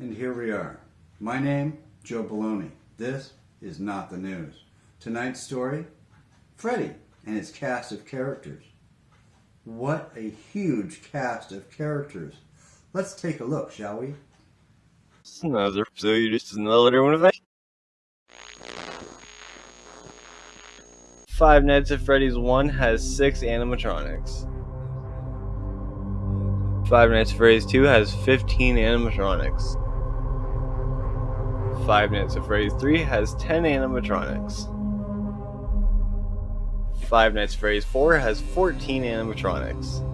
here we are. My name, Joe Baloney. This is not the news. Tonight's story, Freddy and his cast of characters. What a huge cast of characters. Let's take a look, shall we? Another, so you just another one of that? Five Nights at Freddy's 1 has 6 animatronics. Five Nights at Freddy's 2 has 15 animatronics. Five Nights at Freddy's 3 has 10 animatronics. Five Nights at Freddy's 4 has 14 animatronics.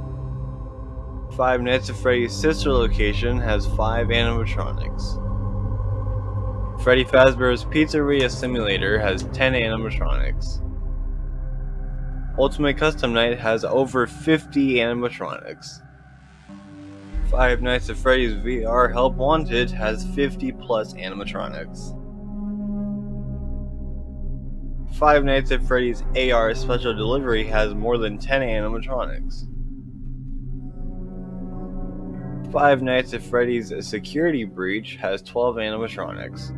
Five Nights at Freddy's sister location has 5 animatronics. Freddy Fazbear's Pizzeria Simulator has 10 animatronics. Ultimate Custom Night has over 50 animatronics. Five Nights at Freddy's VR Help Wanted has 50 plus animatronics. Five Nights at Freddy's AR Special Delivery has more than 10 animatronics. Five Nights at Freddy's Security Breach has 12 animatronics.